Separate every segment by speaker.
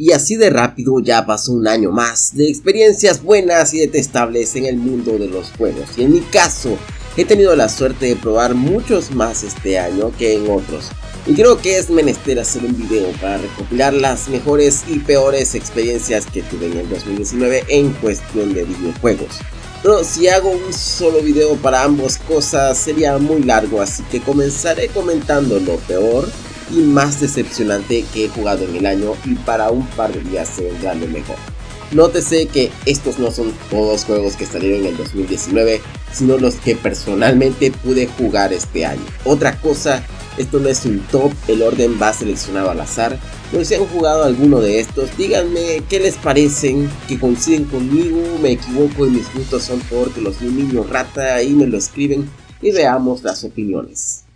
Speaker 1: Y así de rápido ya pasó un año más de experiencias buenas y detestables en el mundo de los juegos. Y en mi caso, he tenido la suerte de probar muchos más este año que en otros. Y creo que es menester hacer un video para recopilar las mejores y peores experiencias que tuve en el 2019 en cuestión de videojuegos. Pero si hago un solo video para ambas cosas sería muy largo, así que comenzaré comentando lo peor y más decepcionante que he jugado en el año y para un par de días se vendrá lo mejor. Nótese que estos no son todos juegos que salieron en el 2019, sino los que personalmente pude jugar este año. Otra cosa, esto no es un top, el orden va seleccionado al azar. Pero si han jugado alguno de estos, díganme qué les parecen, que coinciden conmigo, me equivoco y mis gustos son porque los de un niño rata, ahí me lo escriben y veamos las opiniones.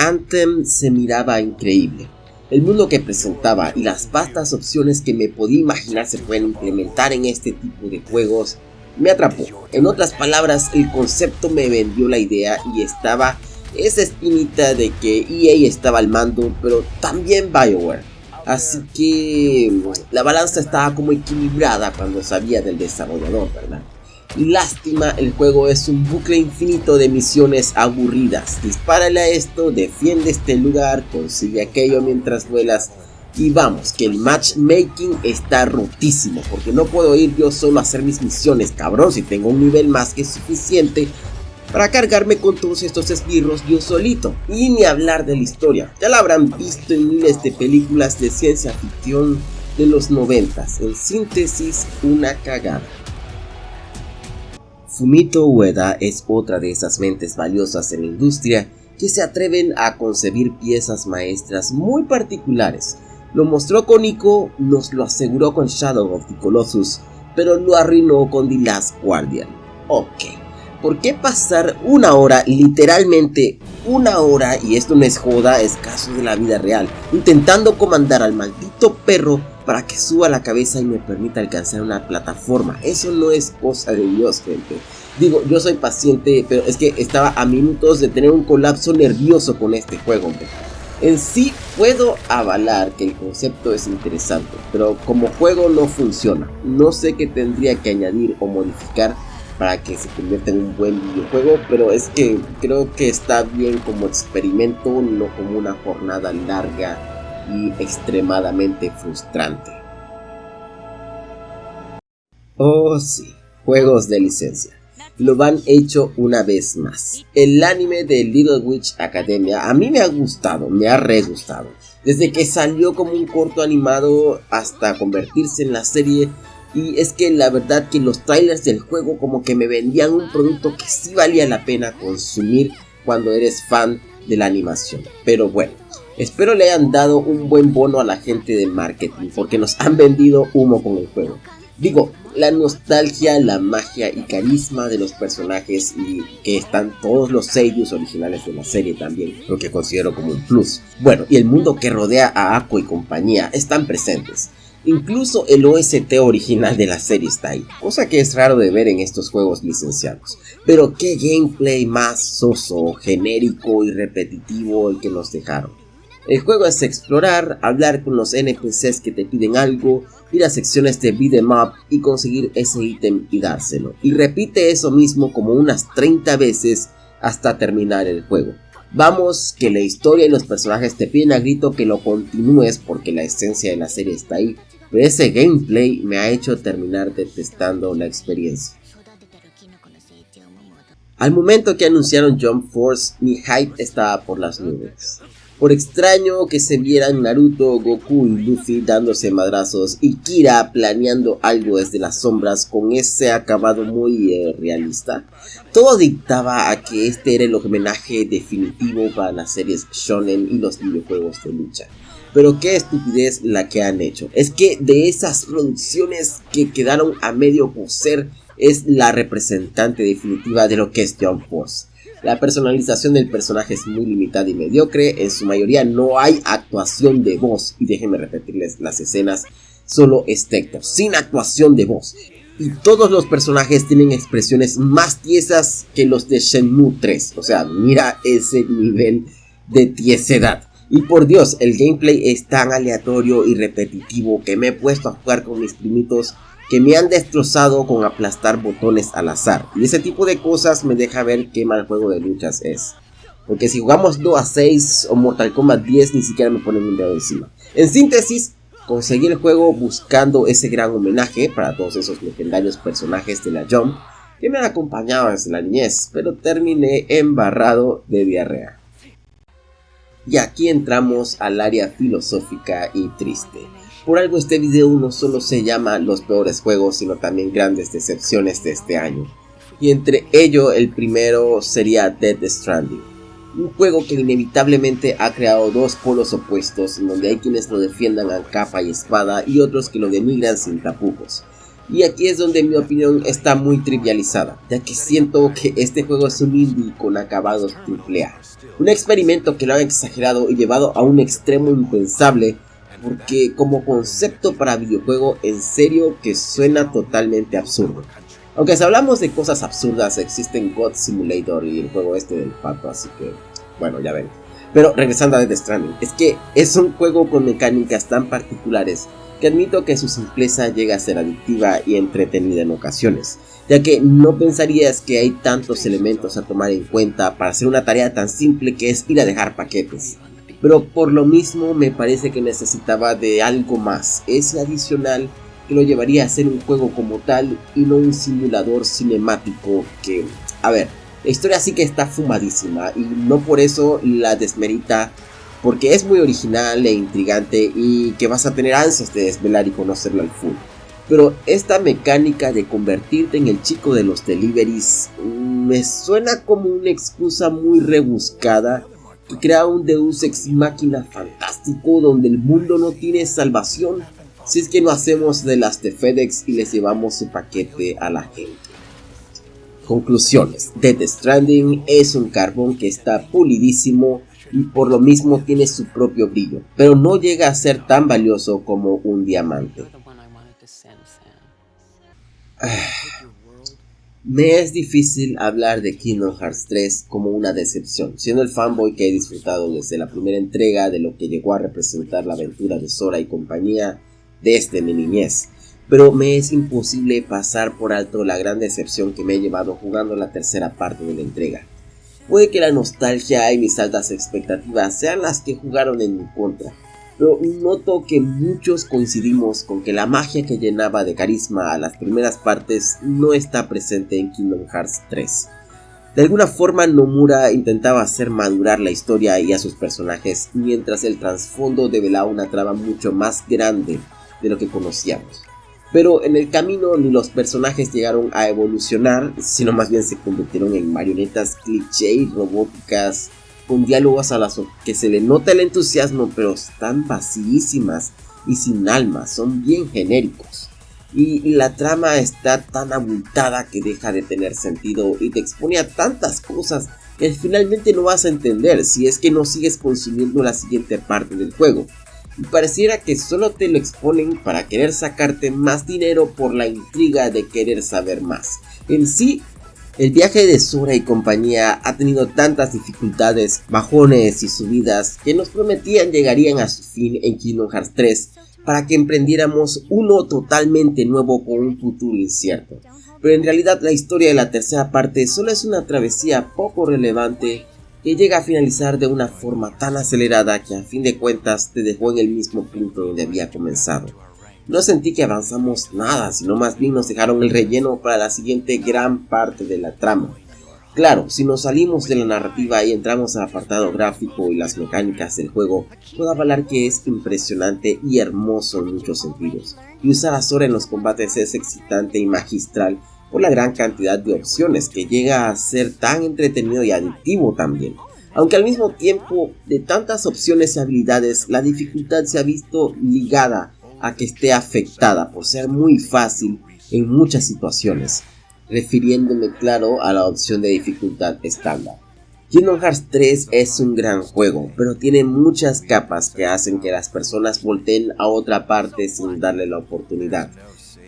Speaker 1: Anthem se miraba increíble. El mundo que presentaba y las vastas opciones que me podía imaginar se pueden implementar en este tipo de juegos me atrapó. En otras palabras, el concepto me vendió la idea y estaba esa espinita de que EA estaba al mando, pero también Bioware. Así que la balanza estaba como equilibrada cuando sabía del desarrollador, ¿verdad? Lástima, el juego es un bucle infinito de misiones aburridas. Dispárale a esto, defiende este lugar, consigue aquello mientras vuelas. Y vamos, que el matchmaking está rotísimo, porque no puedo ir yo solo a hacer mis misiones, cabrón, si tengo un nivel más que suficiente para cargarme con todos estos esbirros yo solito. Y ni hablar de la historia, ya la habrán visto en miles de películas de ciencia ficción de los noventas. En síntesis, una cagada. Fumito Ueda es otra de esas mentes valiosas en la industria que se atreven a concebir piezas maestras muy particulares. Lo mostró con Ico, nos lo aseguró con Shadow of the Colossus, pero lo arruinó con The Last Guardian. Ok, ¿por qué pasar una hora, literalmente una hora, y esto no es joda, es caso de la vida real, intentando comandar al maldito perro para que suba la cabeza y me permita alcanzar una plataforma. Eso no es cosa de Dios, gente. Digo, yo soy paciente, pero es que estaba a minutos de tener un colapso nervioso con este juego, En sí puedo avalar que el concepto es interesante, pero como juego no funciona. No sé qué tendría que añadir o modificar para que se convierta en un buen videojuego, pero es que creo que está bien como experimento, no como una jornada larga y extremadamente frustrante. Oh sí, juegos de licencia. Lo han hecho una vez más. El anime de Little Witch Academia a mí me ha gustado, me ha re gustado. Desde que salió como un corto animado hasta convertirse en la serie y es que la verdad que los trailers del juego como que me vendían un producto que sí valía la pena consumir cuando eres fan de la animación. Pero bueno, Espero le hayan dado un buen bono a la gente de marketing porque nos han vendido humo con el juego. Digo, la nostalgia, la magia y carisma de los personajes y que están todos los sellos originales de la serie también, lo que considero como un plus. Bueno, y el mundo que rodea a Aqua y compañía están presentes. Incluso el OST original de la serie está ahí, cosa que es raro de ver en estos juegos licenciados. Pero qué gameplay más soso, genérico y repetitivo el que nos dejaron. El juego es explorar, hablar con los NPCs que te piden algo, ir a secciones de beat'em up y conseguir ese ítem y dárselo. Y repite eso mismo como unas 30 veces hasta terminar el juego. Vamos, que la historia y los personajes te piden a grito que lo continúes porque la esencia de la serie está ahí, pero ese gameplay me ha hecho terminar detestando la experiencia. Al momento que anunciaron Jump Force, mi hype estaba por las nubes. Por extraño que se vieran Naruto, Goku y Luffy dándose madrazos y Kira planeando algo desde las sombras con ese acabado muy eh, realista, todo dictaba a que este era el homenaje definitivo para las series shonen y los videojuegos de lucha. Pero qué estupidez la que han hecho. Es que de esas producciones que quedaron a medio coser es la representante definitiva de lo que es Jump Force. La personalización del personaje es muy limitada y mediocre, en su mayoría no hay actuación de voz, y déjenme repetirles las escenas, solo es sin actuación de voz. Y todos los personajes tienen expresiones más tiesas que los de Shenmue 3, o sea, mira ese nivel de tiesedad. Y por Dios, el gameplay es tan aleatorio y repetitivo que me he puesto a jugar con mis primitos que me han destrozado con aplastar botones al azar. Y ese tipo de cosas me deja ver qué mal juego de luchas es. Porque si jugamos 2 a 6 o Mortal Kombat 10 ni siquiera me ponen un dedo encima. En síntesis, conseguí el juego buscando ese gran homenaje para todos esos legendarios personajes de la Jump que me han acompañado desde la niñez, pero terminé embarrado de diarrea. Y aquí entramos al área filosófica y triste. Por algo este video no solo se llama los peores juegos, sino también grandes decepciones de este año. Y entre ello el primero sería Dead Stranding. Un juego que inevitablemente ha creado dos polos opuestos, donde hay quienes lo defiendan a capa y espada y otros que lo denigran sin tapujos. Y aquí es donde mi opinión está muy trivializada, ya que siento que este juego es un indie con acabados AAA. Un experimento que lo han exagerado y llevado a un extremo impensable, porque como concepto para videojuego en serio que suena totalmente absurdo. Aunque si hablamos de cosas absurdas, existen God Simulator y el juego este del pato, así que bueno, ya ven. Pero regresando a Death Stranding, es que es un juego con mecánicas tan particulares que admito que su simpleza llega a ser adictiva y entretenida en ocasiones, ya que no pensarías que hay tantos elementos a tomar en cuenta para hacer una tarea tan simple que es ir a dejar paquetes. Pero por lo mismo me parece que necesitaba de algo más, ese adicional que lo llevaría a ser un juego como tal y no un simulador cinemático que, a ver, la historia sí que está fumadísima y no por eso la desmerita porque es muy original e intrigante y que vas a tener ansias de desvelar y conocerlo al full. Pero esta mecánica de convertirte en el chico de los deliveries mm, me suena como una excusa muy rebuscada crea un Deus Ex Máquina fantástico donde el mundo no tiene salvación si es que no hacemos de las de FedEx y les llevamos su paquete a la gente. Conclusiones. Dead Stranding es un carbón que está pulidísimo y por lo mismo tiene su propio brillo, pero no llega a ser tan valioso como un diamante. Me es difícil hablar de Kingdom Hearts 3 como una decepción, siendo el fanboy que he disfrutado desde la primera entrega de lo que llegó a representar la aventura de Sora y compañía desde mi niñez. Pero me es imposible pasar por alto la gran decepción que me he llevado jugando la tercera parte de la entrega. Puede que la nostalgia y mis altas expectativas sean las que jugaron en mi contra, noto que muchos coincidimos con que la magia que llenaba de carisma a las primeras partes no está presente en Kingdom Hearts 3. De alguna forma Nomura intentaba hacer madurar la historia y a sus personajes mientras el trasfondo develaba una trama mucho más grande de lo que conocíamos. Pero en el camino ni los personajes llegaron a evolucionar, sino más bien se convirtieron en marionetas cliché robóticas, con diálogos a las que se le nota el entusiasmo, pero están vacísimas y sin alma, son bien genéricos. Y la trama está tan abultada que deja de tener sentido y te expone a tantas cosas que finalmente no vas a entender si es que no sigues consumiendo la siguiente parte del juego y pareciera que solo te lo exponen para querer sacarte más dinero por la intriga de querer saber más. En sí, el viaje de Sora y compañía ha tenido tantas dificultades, bajones y subidas que nos prometían llegarían a su fin en Kingdom Hearts 3 para que emprendiéramos uno totalmente nuevo con un futuro incierto. Pero en realidad la historia de la tercera parte solo es una travesía poco relevante que llega a finalizar de una forma tan acelerada que a fin de cuentas te dejó en el mismo punto donde había comenzado. No sentí que avanzamos nada, sino más bien nos dejaron el relleno para la siguiente gran parte de la trama. Claro, si nos salimos de la narrativa y entramos al apartado gráfico y las mecánicas del juego, puedo avalar que es impresionante y hermoso en muchos sentidos, y usar a Sora en los combates es excitante y magistral por la gran cantidad de opciones que llega a ser tan entretenido y adictivo también. Aunque al mismo tiempo de tantas opciones y habilidades la dificultad se ha visto ligada a que esté afectada por ser muy fácil en muchas situaciones, refiriéndome claro a la opción de dificultad estándar. Kingdom Hearts 3 es un gran juego, pero tiene muchas capas que hacen que las personas volteen a otra parte sin darle la oportunidad.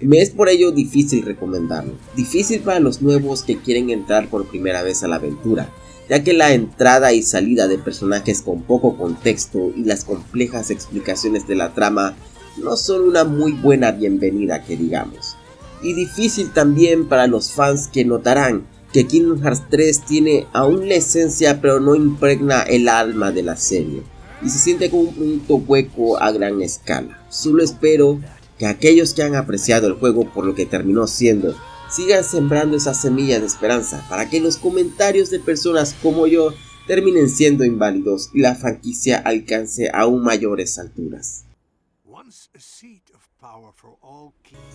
Speaker 1: Me es por ello difícil recomendarlo. Difícil para los nuevos que quieren entrar por primera vez a la aventura, ya que la entrada y salida de personajes con poco contexto y las complejas explicaciones de la trama no son una muy buena bienvenida que digamos. Y difícil también para los fans que notarán que Kingdom Hearts 3 tiene aún la esencia pero no impregna el alma de la serie y se siente como un punto hueco a gran escala. Solo espero que aquellos que han apreciado el juego por lo que terminó siendo sigan sembrando esa semilla de esperanza para que los comentarios de personas como yo terminen siendo inválidos y la franquicia alcance aún mayores alturas.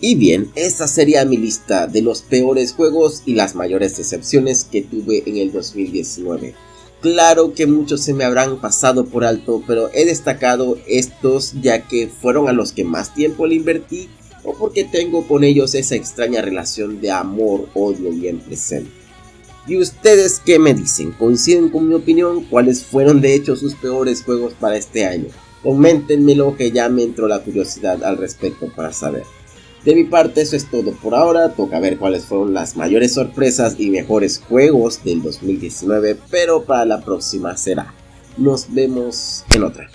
Speaker 1: Y bien, esta sería mi lista de los peores juegos y las mayores decepciones que tuve en el 2019. Claro que muchos se me habrán pasado por alto, pero he destacado estos ya que fueron a los que más tiempo le invertí o porque tengo con ellos esa extraña relación de amor, odio y en presente. ¿Y ustedes qué me dicen? ¿Coinciden con mi opinión? ¿Cuáles fueron de hecho sus peores juegos para este año? Coméntenmelo que ya me entró la curiosidad al respecto para saber. De mi parte eso es todo por ahora, toca ver cuáles fueron las mayores sorpresas y mejores juegos del 2019, pero para la próxima será. Nos vemos en otra.